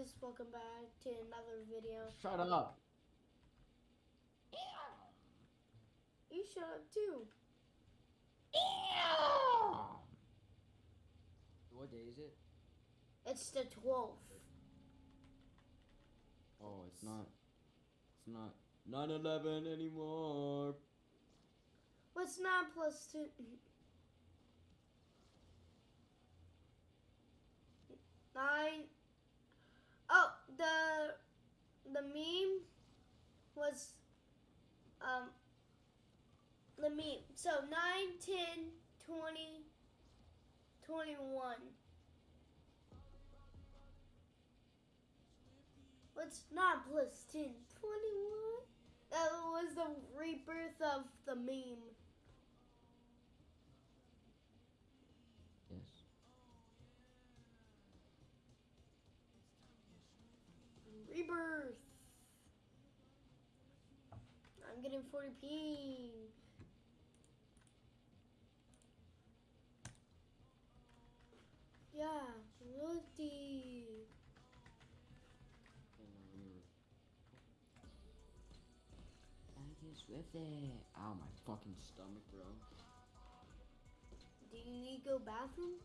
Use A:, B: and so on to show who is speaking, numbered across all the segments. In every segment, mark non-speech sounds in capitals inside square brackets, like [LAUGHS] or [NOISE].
A: guys, welcome back to another video.
B: Shut up.
A: You shut up too.
B: What day is it?
A: It's the 12th.
B: Oh, it's not. It's not 9/11 anymore.
A: What's [LAUGHS] 9 plus 2? 9. The the meme was um the meme. So 9, 10, 20, 21. What's 9 plus 10? 21? That was the rebirth of the meme. I'm getting 40p. Yeah, Rudy.
B: I just with it. Ow, my fucking stomach, bro.
A: Do you need to go bathroom?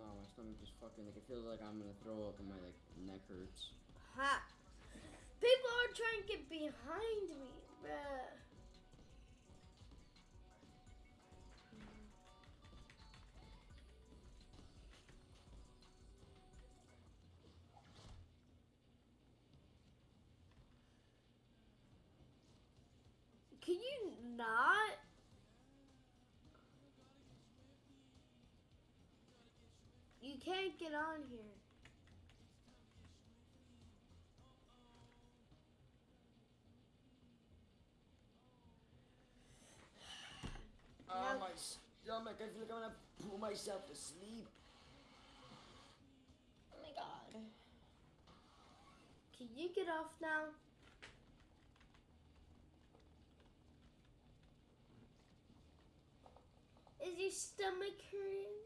B: Oh, my stomach just fucking like it feels like I'm gonna throw up and my like neck hurts.
A: Ha! People are trying to get behind me, bruh. Can you not? You can't get on here.
B: Stomach. I feel like I'm gonna pull myself to sleep.
A: Oh my god. Can you get off now? Is your stomach hurting?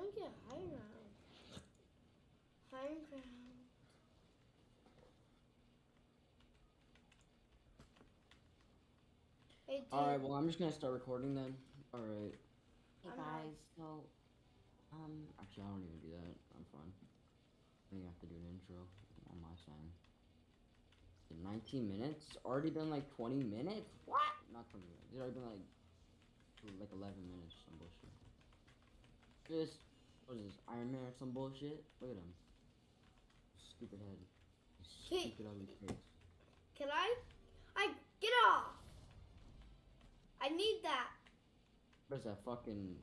A: Trying to get high ground. High ground. Hey.
B: Alright, well, I'm just gonna start recording then. Alright.
C: Hey guys, so um
B: Actually, I don't even do that. I'm fine. I think I have to do an intro on my side. 19 minutes? It's already been like 20 minutes? What? Not 20 minutes. It's already been like like 11 minutes. Some bullshit. This, what is this? Iron Man or some bullshit? Look at him. Stupid head. Stupid ugly face.
A: Can I? I get off. I need that.
B: What is that fucking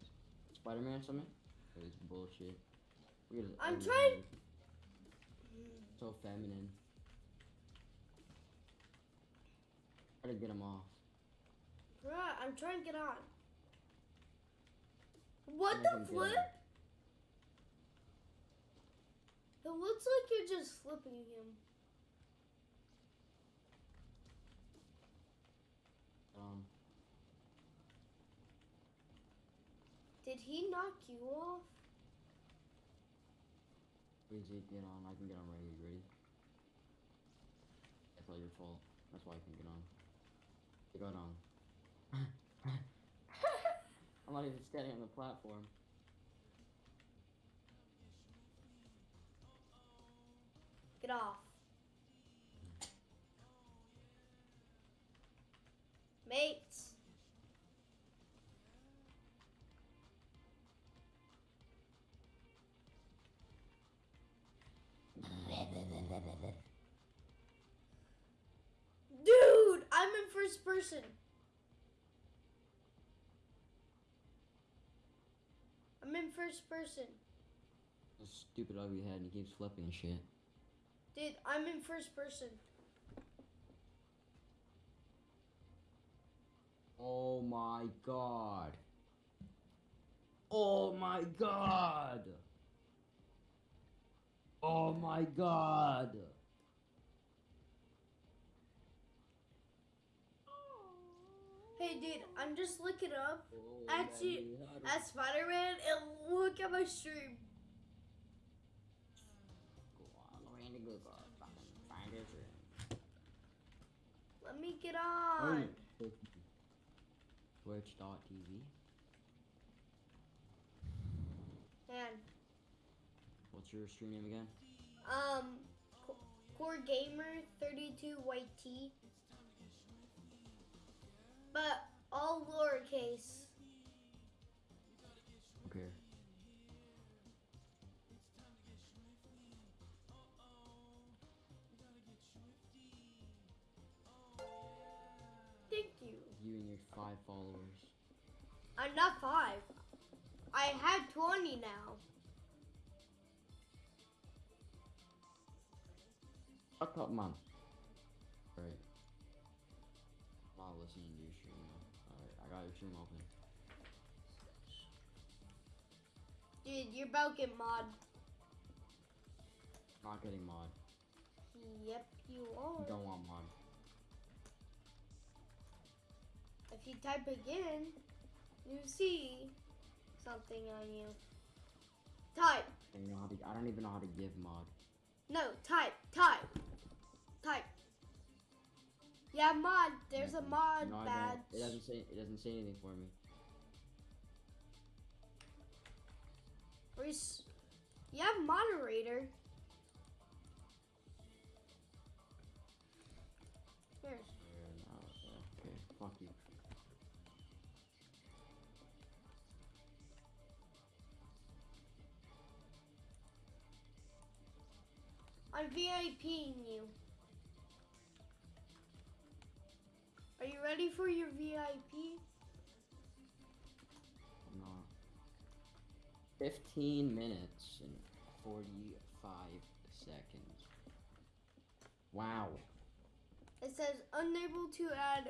B: Spider-Man or something? Look at this bullshit. Look at his
A: I'm trying-
B: head. Mm. So feminine. Try to get him off.
A: Bruh, I'm trying to get on. What the flip?
B: on.
A: It looks like you're just flipping him.
B: Um,
A: Did he knock you off?
B: easy, get on. I can get on right here. Ready? That's all your fault. That's why I can get on. Get on. [LAUGHS] I'm not even standing on the platform.
A: Get off. Mates. Dude, I'm in first person. I'm in first person.
B: This stupid ugly head and he keeps flipping shit.
A: Dude, I'm in first person.
B: Oh my god. Oh my god. Oh my god.
A: Hey, dude, I'm just looking up
B: Oh, my God.
A: at Spider-Man and look at my stream. Me get on.
B: Twitch.tv.
A: Man,
B: What's your stream name again?
A: um, Core Gamer 32 White T. But all lowercase.
B: Followers.
A: I'm not five. I have 20 now.
B: Shut up, man. Right. Not listening to your stream. Alright, I got your stream open.
A: Dude, you're about to get mod.
B: Not getting mod.
A: Yep, you are.
B: Don't want mod.
A: If you type again, you see something on you. Type.
B: I don't, know how to, I don't even know how to give mod.
A: No, type. Type. Type. Yeah, mod. There's a mod
B: no,
A: badge.
B: It doesn't say. It doesn't say anything for me.
A: Where's- You have moderator. I'm VIPing you. Are you ready for your VIP?
B: I'm not. 15 minutes and 45 seconds. Wow.
A: It says unable to add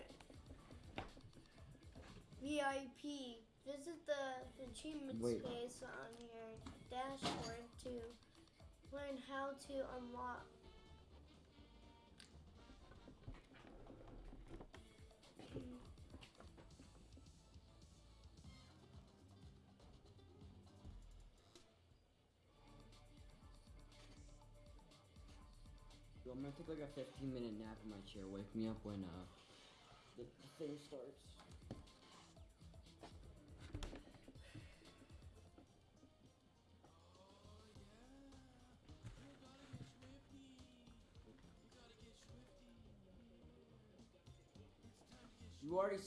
A: VIP. Visit the achievements
B: Wait.
A: page on your dashboard to learn how to unlock.
B: I'm gonna take like a 15 minute nap in my chair. Wake me up when uh the, the thing starts.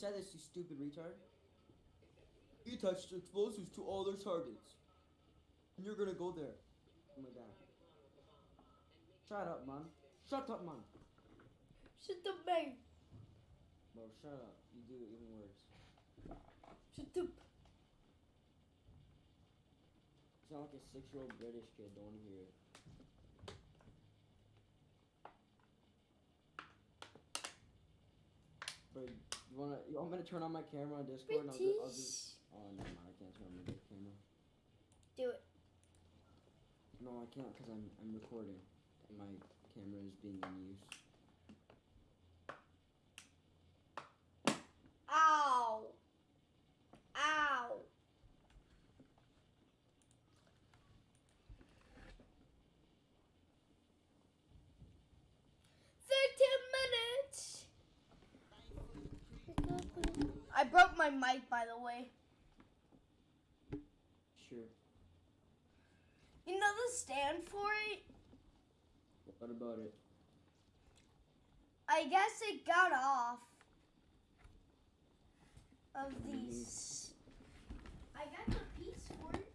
B: Said this, you stupid retard. You touched explosives to all their targets. And you're gonna go there. Oh my god. Shut up, man. Shut up, man.
A: Shut up, man.
B: Bro, shut up. You do it even worse.
A: Shut up.
B: You sound like a six-year-old British kid. Don't wanna hear it. Bro, you wanna? You want me to turn on my camera on Discord? And I'll do, I'll do, oh, never mind. I can't turn on my camera.
A: Do it.
B: No, I can't because I'm I'm recording, and my camera is being in use.
A: Ow. Ow. Thirteen minutes. I broke my mic, by the way.
B: Sure.
A: You know the stand for it?
B: What about it?
A: I guess it got off of
B: Mhm.
A: these. I got the piece for it.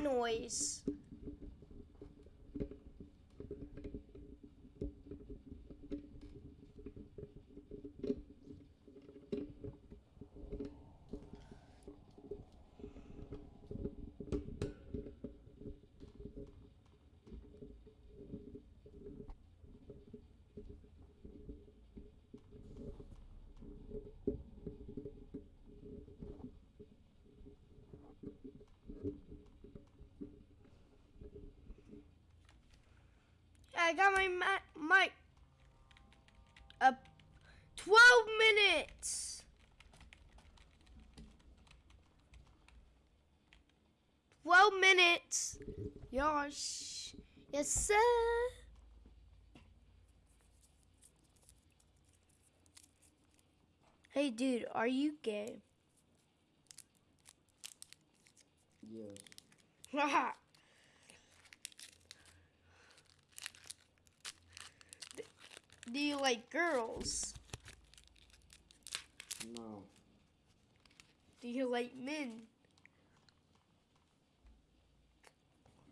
A: noise. Yes, sir. Hey, dude, are you gay?
B: Yes. [LAUGHS]
A: Do you like girls?
B: No.
A: Do you like men?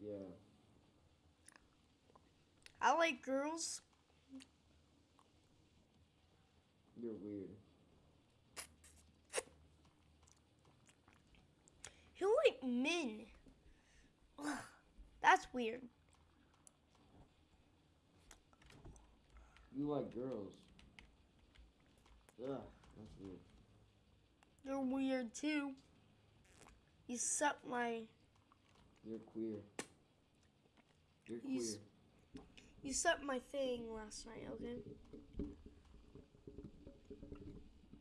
B: Yeah.
A: I like girls.
B: You're weird.
A: You like men. Ugh, that's weird.
B: You like girls. Ugh, that's weird.
A: You're weird too. You suck my
B: You're queer. You're
A: You
B: queer.
A: You set my thing last night, okay?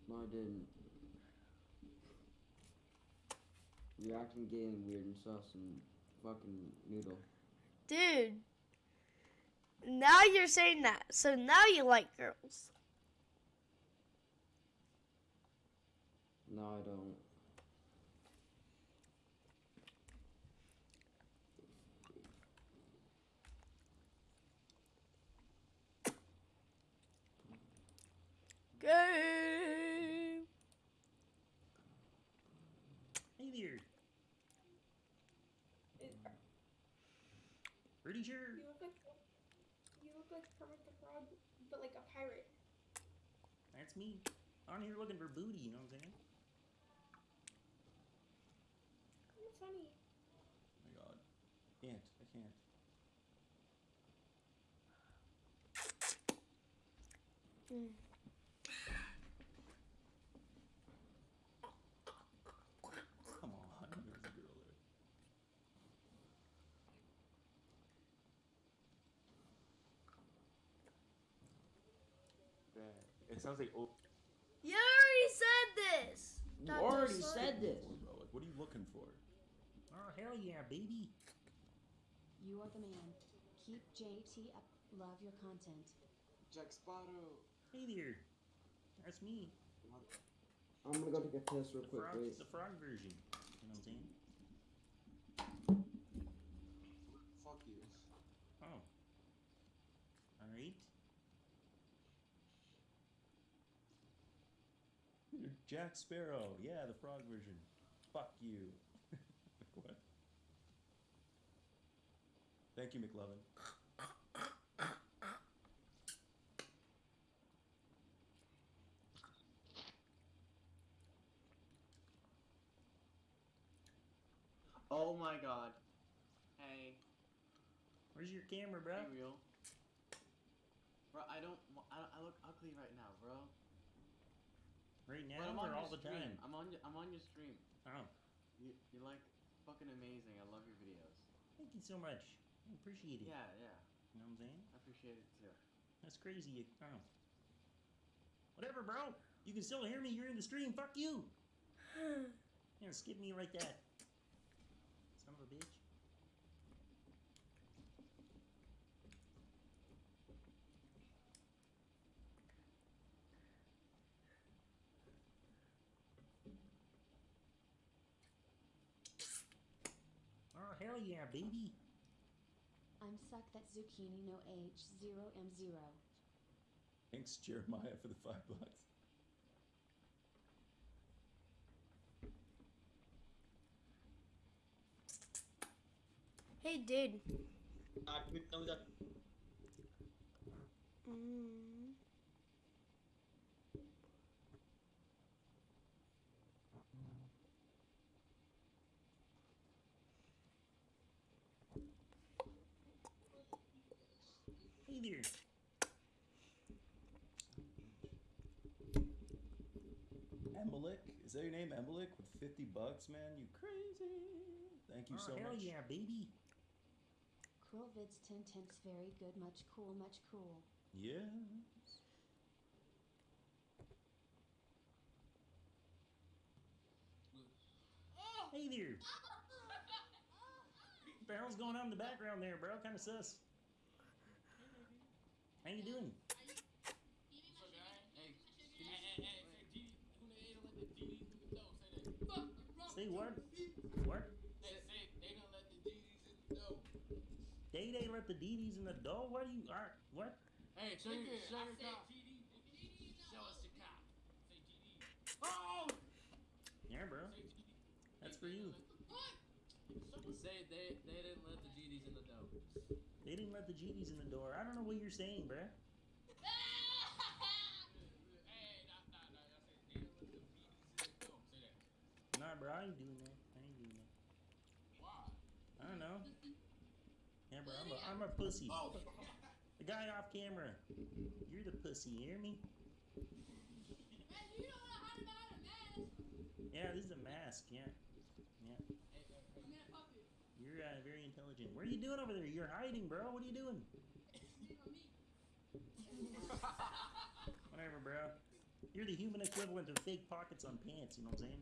B: No, I didn't. You're acting gay and weird and sus and fucking noodle.
A: Dude. Now you're saying that. So now you like girls.
B: No, I don't.
A: Gay.
D: Hey there. Pretty sure.
E: You look like you look like Kermit the Frog, but like a pirate.
D: That's me. On here looking for booty, you know what I'm saying?
E: That's funny.
D: Oh my god. Can't. I can't.
A: Mm.
D: Come on. There's a girl there.
F: It sounds like oh,
A: You already said this.
B: You
A: Dr.
B: already
A: Slug.
B: said this.
D: Bro, like, what are you looking for? Oh, hell yeah, baby.
C: You are the man. Keep JT up. Love your content.
F: Jack Sparrow.
D: Hey there. That's me.
B: I'm gonna go take a piss real
D: The
B: quick.
D: frog,
B: Wait.
D: the frog version. You know what I'm saying?
F: Fuck you.
D: Oh. Alright. You're Jack Sparrow. Yeah, the frog version. Fuck you. [LAUGHS] what? Thank you, McLovin.
F: Oh my god. Hey,
D: Where's your camera, bro?
F: be real. Bro, I don't, I, don't- I look ugly right now, bro.
D: Right
F: But
D: now
F: I'm on
D: or
F: your
D: all the
F: stream.
D: time?
F: I'm on, I'm on your stream.
D: Oh,
F: You, you're like fucking amazing. I love your videos.
D: thank you so much. I appreciate it.
F: Yeah, yeah.
D: You know what I'm saying?
F: I appreciate it too.
D: That's crazy. Oh. Whatever, bro. You can still hear me. You're in the stream. Fuck you. [SIGHS] Yeah, skip me like that. Son of a bitch. Oh, hell yeah, baby.
C: I'm suck that zucchini no age. Zero M zero.
D: Thanks, Jeremiah, for the five bucks.
A: Hey, dude.
G: Nah, give me, tell me that.
A: Mm.
D: Hey there.
H: Is that your name, Embolic? With 50 bucks, man? You crazy. Thank you
D: oh,
H: so
D: hell
H: much.
D: yeah, baby.
C: Cool vids 10 temps very good much cool much cool.
H: Yes.
D: Hey there. [LAUGHS] Barrel's going on in the background there, bro? Kind of sus. How you doing? Say what? What? Day Day let the DDs in the door? What do you are what?
F: Hey, show your, show your cop. Show us your cop. Oh!
D: Yeah, bro. That's for you.
F: Say they they didn't let the GDs in the dough.
D: They didn't let the GDs in the door. I don't know what you're saying, bro. Nah, bro, I ain't doing that. I ain't doing that. Why? I don't know. Yeah, bro, I'm a, I'm a pussy. Oh. The guy off camera. You're the pussy, you hear me? Yeah, this is a mask. Yeah. You're uh, very intelligent. What are you doing over there? You're hiding, bro. What are you doing? [LAUGHS] Whatever, bro. You're the human equivalent of fake pockets on pants, you know what I'm saying?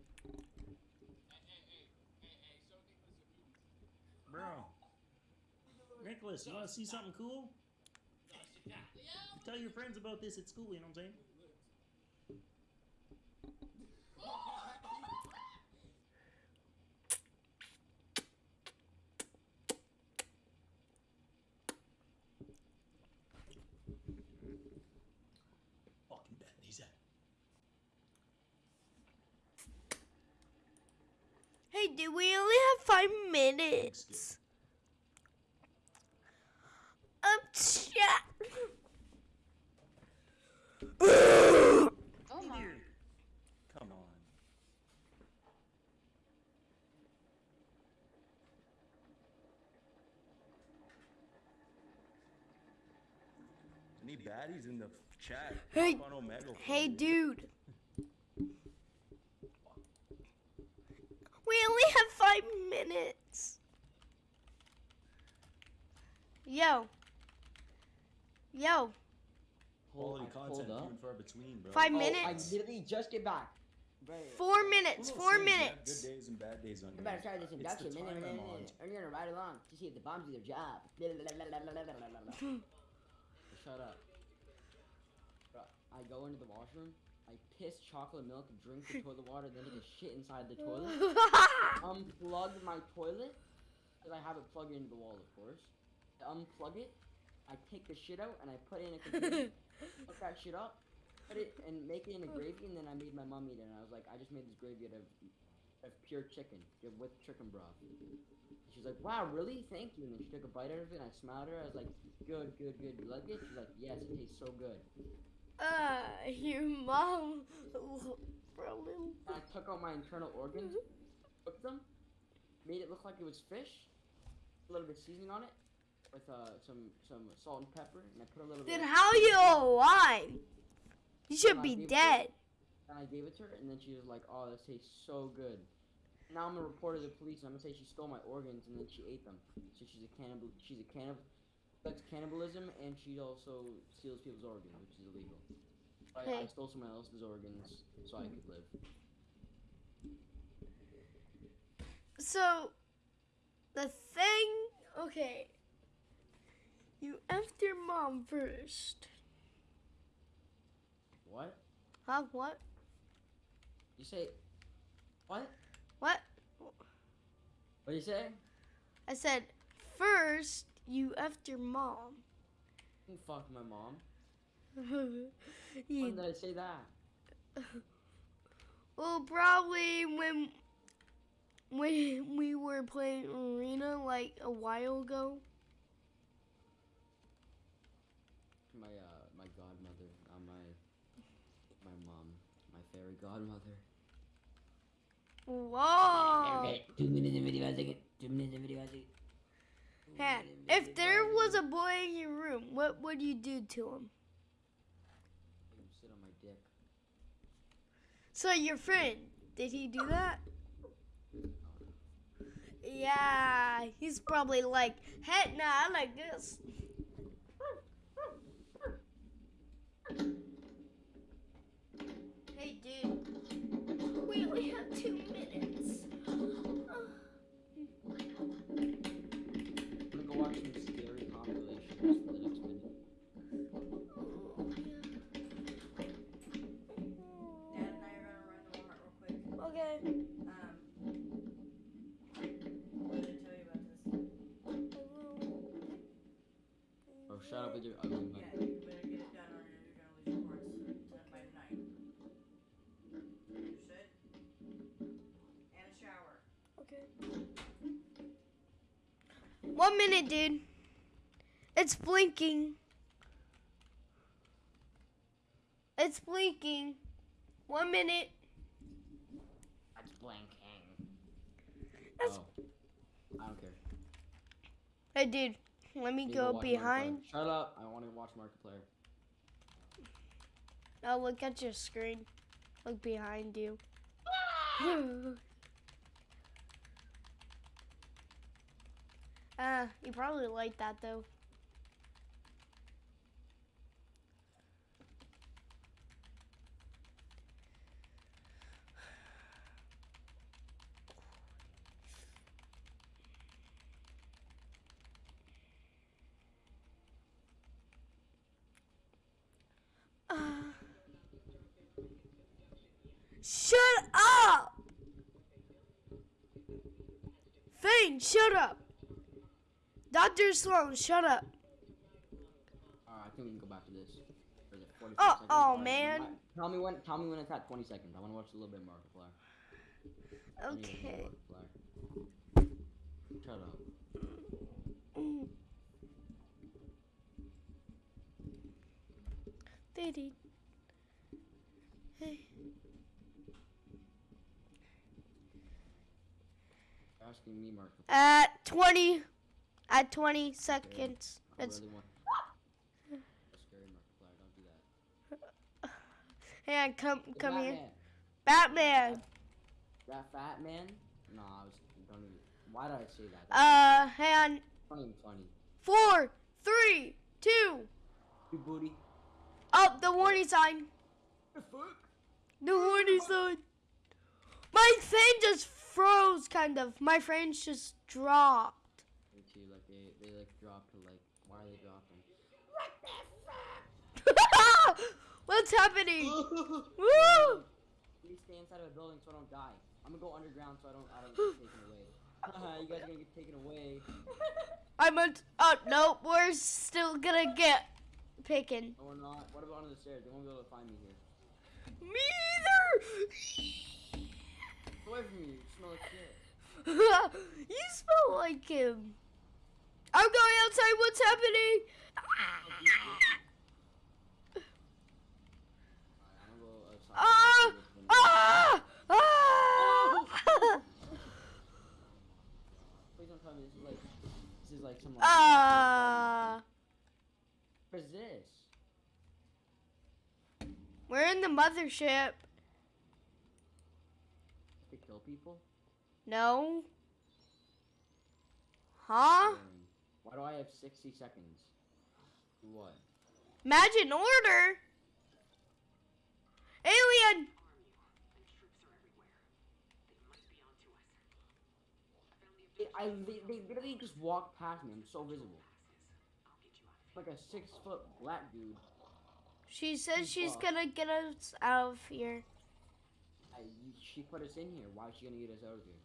D: Bro. Nicholas, you want to see something cool? Tell your friends about this at school, you know what I'm saying?
H: Fucking bad. He's at.
A: Hey, dude, we only have five minutes. Um, chat.
C: Oh
D: Hey
C: my.
H: Come on. Any baddies in the chat?
A: Hey-
H: on Omega
A: Hey, dude. We only have five minutes. Yo. Yo.
H: Quality
B: I pulled
H: content, few
B: up.
H: and far between, bro.
A: Five
B: Oh,
A: minutes.
B: I literally just get back. Right.
A: Four minutes.
H: Who
A: Four
H: knows, things, you have
A: minutes.
H: Good days and bad days on
B: You
H: here.
B: better start this
H: It's the
B: induction.
H: time
B: minute,
H: I'm
B: minute,
H: on.
B: minute. And you're gonna ride along to see if the bombs do their job. [LAUGHS] Shut up. Bro, I go into the washroom. I piss chocolate milk, drink the [LAUGHS] toilet water, then take a shit inside the toilet. [LAUGHS] Unplug my toilet, because I have it plugged into the wall, of course. I unplug it. I take the shit out and I put it in a container. [LAUGHS] Hook that shit up, put it and make it in a gravy, and then I made my mom eat it. And I was like, I just made this gravy out of, of pure chicken with chicken broth. She's like, wow, really? Thank you. And then she took a bite out of it, and I smiled at her. I was like, good, good, good. You like it? She's like, yes, it tastes so good.
A: uh, your mom for a little.
B: I took out my internal organs, [LAUGHS] cooked them, made it look like it was fish, a little bit of seasoning on it, with uh, some some salt and pepper, and I put a little bit Then
A: how you alive? You should be dead.
B: And I gave it to her, and then she was like, "Oh, this tastes so good." Now I'm gonna report to the police, and I'm gonna say she stole my organs, and then she ate them. So she's a cannibal. She's a cannibal. That's cannibalism, and she also steals people's organs, which is illegal. I, I
A: Hey.
B: stole someone else's organs so I could live.
A: So, the thing. Okay. You effed your mom first.
B: What?
A: Huh? What?
B: You say? What?
A: What?
B: What do you say?
A: I said, first you effed your mom.
B: You fuck my mom. [LAUGHS]
A: You-
B: When did I say that? [LAUGHS]
A: well, probably when when we were playing arena like a while ago?
B: My uh my godmother, not my my mom, my fairy godmother.
A: Whoa!
B: Two minutes in video a second. Two minutes in video a second. Two
A: Hey, if there was a boy in your room, what would you do to him?
B: Him sit on my dick.
A: So your friend, did he do that? Yeah, he's probably like, heck nah, I like this. Hey dude, we only have two minutes.
B: I'm gonna go watch some scary compilations for the next minute.
I: Dad and I are gonna run to Walmart real quick.
A: Okay.
I: Um, what did I tell you about this?
B: Oh, shut up with your ugly
A: One minute, dude. It's blinking. It's blinking. One minute.
B: That's blanking.
A: That's-
B: Oh. I don't care.
A: Hey, dude. Let me go
B: Markiplier.
A: behind.
B: Shut up. I want to watch Markiplier.
A: Now look at your screen. Look behind you. [LAUGHS] [LAUGHS] Ah, you probably like that though. Ah. Shut up! Fane, shut up! Dr. Slone, shut up.
B: Alright, I think we can go back to this. Or is it 45
A: Oh,
B: seconds?
A: oh, man.
B: Tell me when. Tell me when it's at 20 seconds. I want to watch a little bit of Markiplier. I need to see
A: Okay.
B: Markiplier. Shut up.
A: Mm. Diddy. Hey.
B: Asking me, Markiplier.
A: At 20. At 20 seconds.
B: I
A: It's,
B: really. That's scary, Markiplier. Don't do [LAUGHS] that.
A: hey, on, come, come here.
B: Batman. That fat man? No, I was. Don't even. Why did I say that?
A: Uh, hey, on.
B: Not even funny.
A: Four, three, two.
B: You booty.
A: Oh, the warning sign.
B: The fuck?
A: The warning sign. My thing just froze, kind of. My frames just dropped.
B: Me too. Like they, they like dropped to like. Why are they dropping?
A: What's happening? [LAUGHS] Woo!
B: Please stay inside of a building so I don't die. I'm gonna go underground so I don't. I don't get taken away. Haha, [LAUGHS] uh-huh, you guys are gonna get taken away. [LAUGHS]
A: I'm a. Oh no, we're still gonna get picking.
B: No, we're not. What about under the stairs? They won't be able to find me here.
A: Me either.
B: Get away from me. You smell like shit.
A: you smell like him. I'm going outside. What's happening?
B: Alright, I'm gonna go outside.
A: Ah! Ah! Ah!
B: Please don't tell me this is like. This is like some.
A: Ah!
B: What is this?
A: We're in the mothership.
B: To kill people?
A: No. Huh?
B: Why do I have 60 seconds? What?
A: Imagine order. Alien.
B: It, I li- they literally just walked past me. I'm so visible. Like a six foot black dude.
A: She says she's
B: Fuck.
A: gonna get us out of here.
B: I, she put us in here. Why is she gonna get us out of here?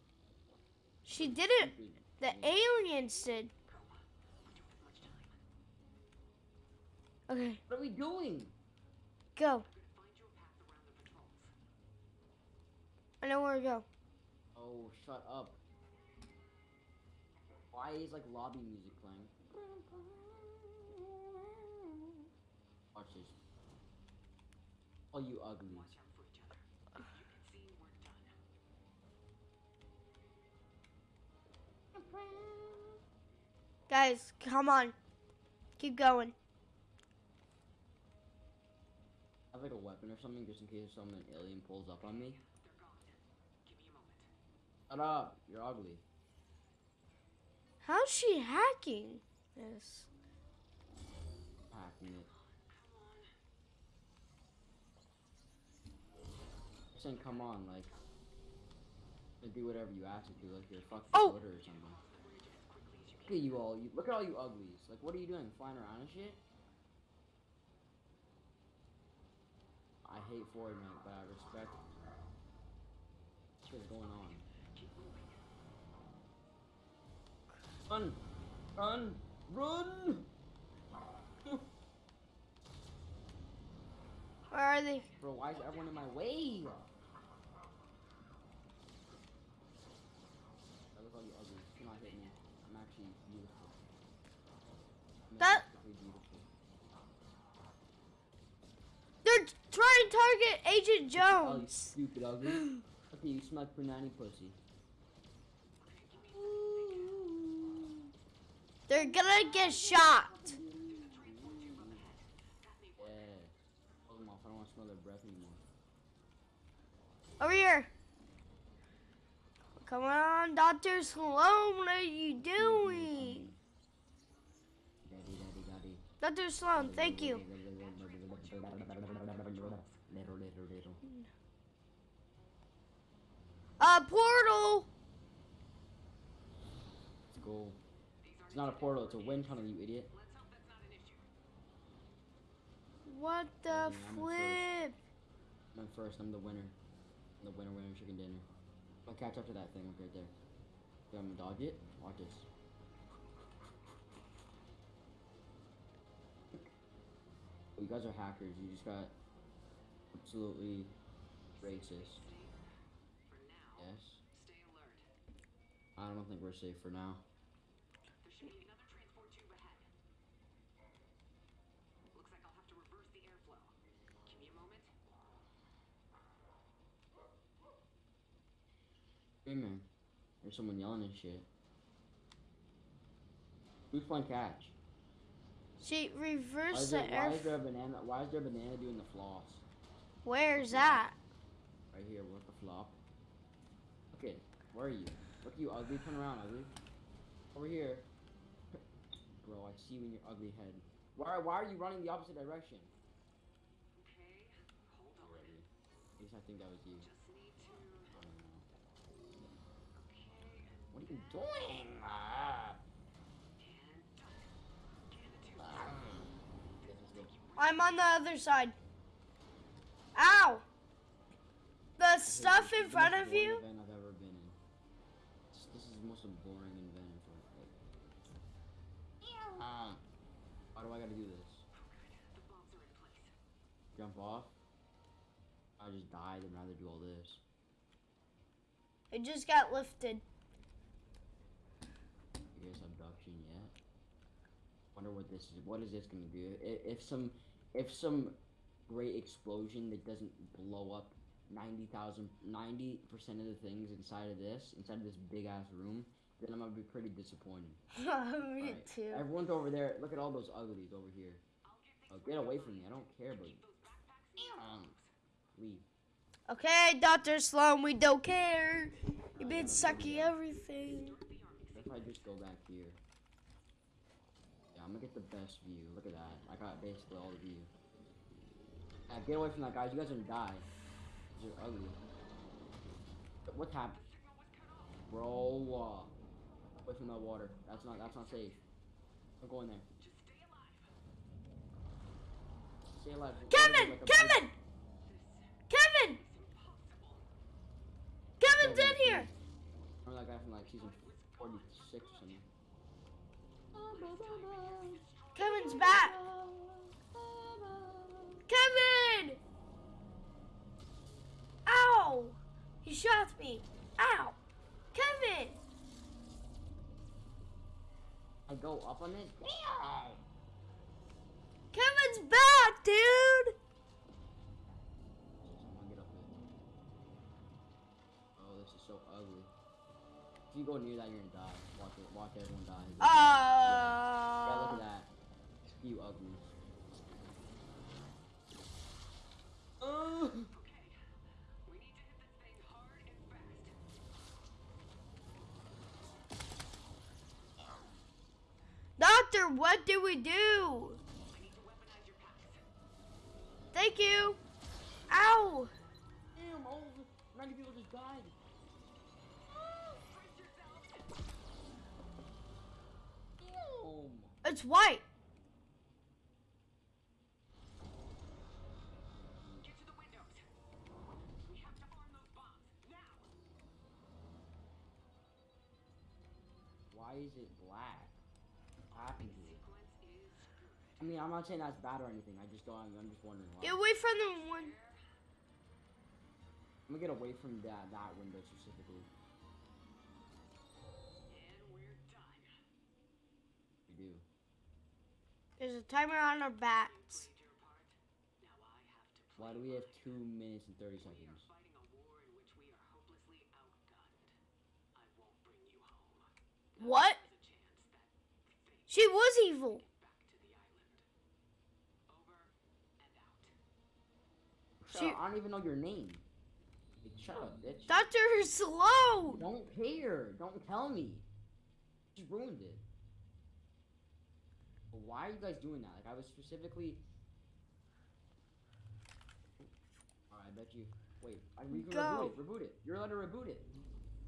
A: She didn't. The aliens did. Okay,
B: What are we doing?
A: go. I know where to go.
B: Oh, shut up. Why is like lobby music playing? Watch this. Oh, you uglies.
A: Guys, come on. Keep going.
B: I have like a weapon or something just in case some alien pulls up on me. Shut up! You're ugly.
A: How's she hacking this?
B: Hacking it. I'm saying come on, like do whatever you ask to, do, like you're a fucking
A: Oh!
B: Twitter or something. Look at you all, you look at all you uglies. Like what are you doing? Flying around and shit? I hate Fortnite, but I respect what's going on. Run! Run! Run!
A: Where are they?
B: Bro, why is everyone in my way? I look all you ugly. Do not hit me. I'm actually beautiful. I'm
A: That-
B: beautiful.
A: They're trying to target Agent
B: Oh, you
A: Jones.
B: stupid ugly. Okay, you smell punani pussy.
A: They're gonna get shot.
B: Yeah. Hold them off. I don't want to smell their breath anymore.
A: Over here. Come on, Dr. Slone, what are you doing?
B: Daddy, daddy, daddy.
A: Dr. Slone, thank you.
B: Little.
A: Uh, portal.
B: Let's go. It's not a portal, it's a wind tunnel, you idiot.
A: What the
B: I'm first.
A: flip?
B: I'm first, I'm the winner. I'm the winner, winner, chicken dinner. I'll catch up to that thing right there. You want me to dodge it? Watch this. Oh, you guys are hackers, you just got absolutely racist. Yes. I don't think we're safe for now. Hey man, there's someone yelling and shit. Who's playing catch?
A: She
B: Why
A: reversed
B: is,
A: the
B: there, why
A: air.
B: is there a banana? Why is there a banana doing the floss?
A: Where's that?
B: Right here, what the flop? Okay, where are you? Look you ugly, turn around ugly. Over here. Bro, I see you in your ugly head. Why, why are you running the opposite direction? Already. At least I think that was you. I don't know. What are you doing? Ah. Yes, let's go.
A: I'm on the other side. Ow! The stuff in front of you.
B: Event I've ever been in. This, is the most boring event of like. Ah. Why do I gotta do this? Jump off? I just died and rather do all this.
A: It just got lifted.
B: I guess abduction yet. Wonder what this is. What is this gonna do? If some, if some great explosion that doesn't blow up 90,000, 90 percent of the things inside of this, inside of this big ass room, then I'm gonna be pretty disappointed. [LAUGHS]
A: Me
B: Alright,
A: too.
B: Everyone's over there. Look at all those uglies over here. Oh, get away from me. I don't care about you. Um, leave.
A: Okay, Dr. Slone, we don't care. You've been sucking everything.
B: If I just go back here? I'm gonna get the best view. Look at that. I got basically all the view. Yeah, get away from that, guys. You guys are gonna die. You're ugly. What happened? Bro, uh, away from that water. That's not. That's not safe. Don't go in there. Stay alive.
A: Kevin!
B: Like
A: Kevin! Kevin! Kevin's in here!
B: Remember that guy from like season 46 or something?
A: Kevin's back. Kevin! Ow! He shot me. Ow! Kevin!
B: I go up on it?
A: Kevin's back, dude!
B: Oh, this is so ugly. If you go near that, you're gonna die. Watch it. Watch everyone die. yeah, look
A: Uh,
B: at that. You ugly. Uh,
A: doctor, what do we do? Thank you. Ow.
B: damn, all 90 people just died.
A: It's white.
B: Why is it black? What happened to it? I mean, I'm not saying that's bad or anything. I just don't. I'm just wondering why.
A: Get away from the one.
B: I'm gonna get away from that that window specifically. We do.
A: There's a timer on our backs.
B: Why do we have two minutes and thirty seconds?
A: What? She was evil. She-
B: I don't even know your name. Shut up, bitch.
A: Doctor Slone.
B: Don't care. Don't tell me. Just ruined it. Why are you guys doing that? Like I was specifically. Alright, I bet you. Wait, I we can
A: Go.
B: reboot it. Reboot it. You're allowed to reboot it.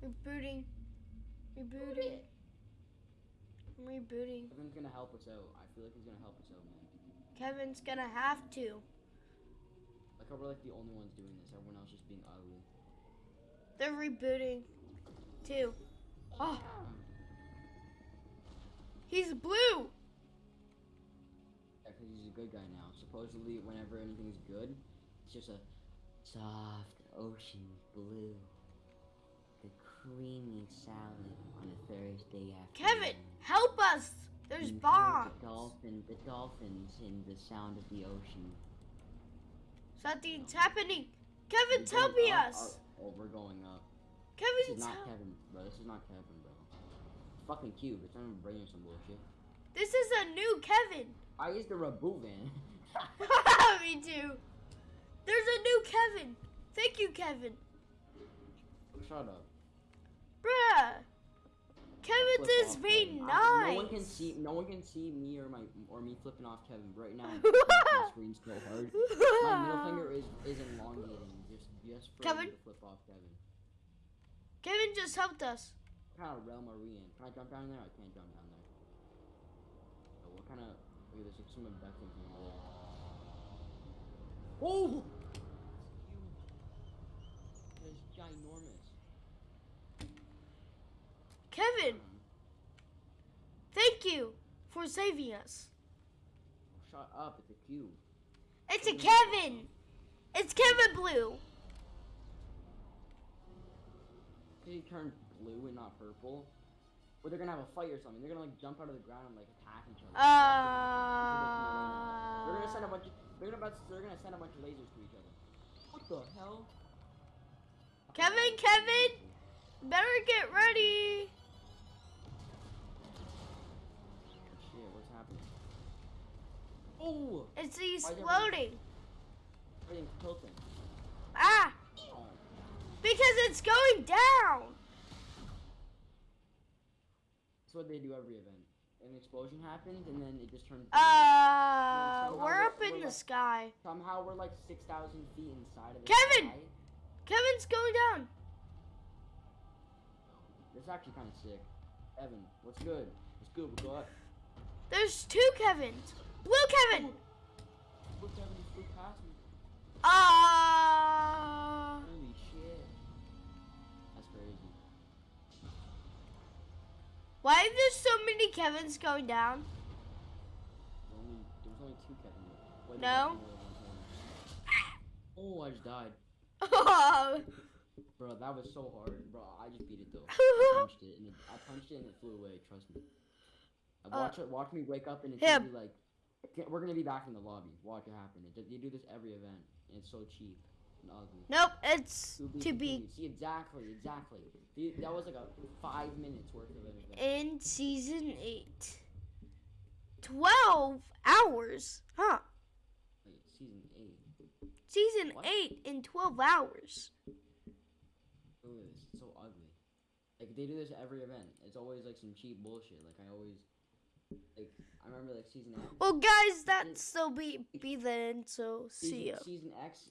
A: Rebooting. Rebooting. I'm rebooting.
B: Kevin's gonna help us out. I feel like he's gonna help us out, man.
A: Kevin's gonna have to.
B: Like how we're like the only ones doing this. Everyone else just being ugly.
A: They're rebooting. Too. Oh, he's blue.
B: Good guy now. Supposedly, whenever anything's good, it's just a soft ocean blue. The creamy salad on a Thursday afternoon.
A: Kevin, help us. There's
B: You
A: bombs.
B: The dolphin, the dolphins, and the sound of the ocean.
A: Something's happening. Kevin,
B: We're
A: tell me
B: up,
A: us.
B: Oh, oh, we're going up. This is not. Kevin, bro. This is not Kevin, bro. It's fucking cute. It's not even bringing some bullshit.
A: This is a new Kevin.
B: I used the van. [LAUGHS]
A: me too. There's a new Kevin. Thank you, Kevin.
B: Shut up.
A: Bruh. Kevin's is being nice.
B: No one can see. No one can see me or my or me flipping off Kevin right now. I'm flipping off the screen so hard. My middle finger is is elongating just just for
A: Kevin?
B: me to flip off Kevin.
A: Kevin just helped us.
B: What kind of realm are we in? Can I jump down there? I can't jump down there. Oh, what kind of? Look at this. Like some Beckham from over there. Oh! It's ginormous.
A: Kevin, thank you for saving us.
B: Oh, shut up! It's a cube.
A: It's a Kevin. It's Kevin Blue.
B: Did he turn blue and not purple? Or they're gonna have a fight or something. They're gonna like jump out of the ground and like attack each other. they're gonna send a
A: Uh,
B: bunch. Of, they're gonna they're gonna send a bunch of lasers to each other. What the hell?
A: Kevin, Kevin, better get ready.
B: Shit, what's happening? Oh!
A: It's
B: Why is everything-
A: exploding.
B: Everything's tilting.
A: Ah,
B: Oh.
A: because it's going down.
B: That's what they do every event. An explosion happens and then it just turns.
A: Uh, we're
B: we're-
A: up in
B: we're
A: the
B: like-
A: sky.
B: Somehow we're like six thousand feet inside of the
A: Kevin!
B: sky.
A: Kevin's going down.
B: This is actually kind of sick. Evan, what's good? What's good? We got.
A: There's two Kevins. Blue Kevin.
B: Look, Kevin, you flew past me.
A: Ah. Why are there so many Kevins going down?
B: There's only, there's only two Kevin. Wait,
A: No.
B: there's more than one Kevin. Oh, I just died.
A: Oh. [LAUGHS]
B: Bro, that was so hard. Bro, I just beat it though. I punched it and it, I punched it and it flew away. Trust me. Uh, Watch it. Watch me wake up and it's gonna be like, we're gonna be back in the lobby. Watch it happen. It, they do this every event, and it's so cheap ugly.
A: Nope, it's
B: To be
A: to be.
B: See exactly, exactly. That was like a five minutes worth of event.
A: in season eight. Twelve hours, huh?
B: Wait, season eight.
A: Season
B: What?
A: eight in twelve hours.
B: Look at this. It's so ugly. Like they do this every event. It's always like some cheap bullshit. Like I always, like I remember like season X.
A: Well, guys, that's still be be the end. So see ya.
B: season X